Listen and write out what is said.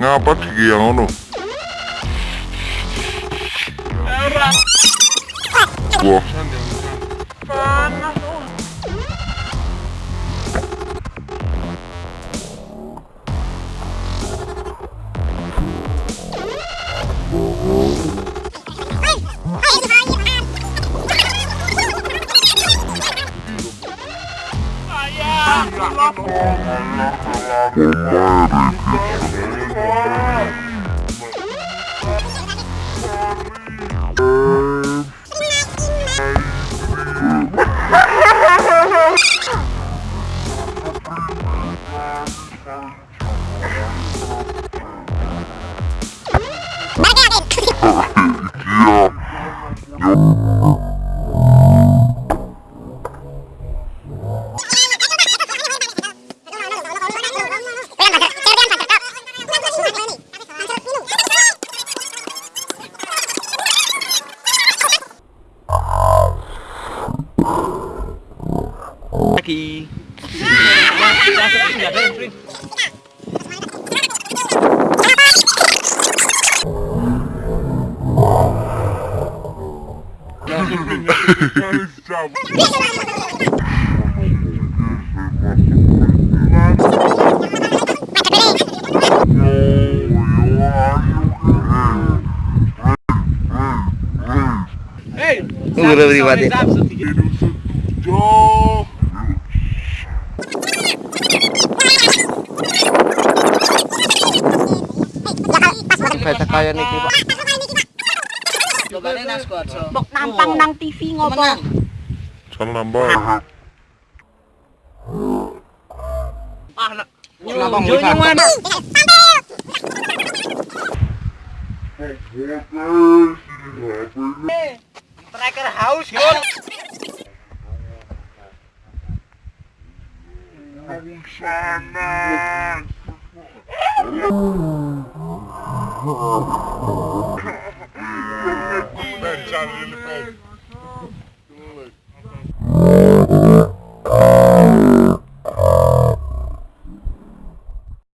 Ngapa iki yang ngono? Wah, Yeah. Lagi. Guru pribadi. Jauh. Beta kaya niki, Pak. Bok nampang nang TV ngopo? Salah nambah. Kenapa Jonya mana? Striker haus, Gun. Sana. Ben Charlie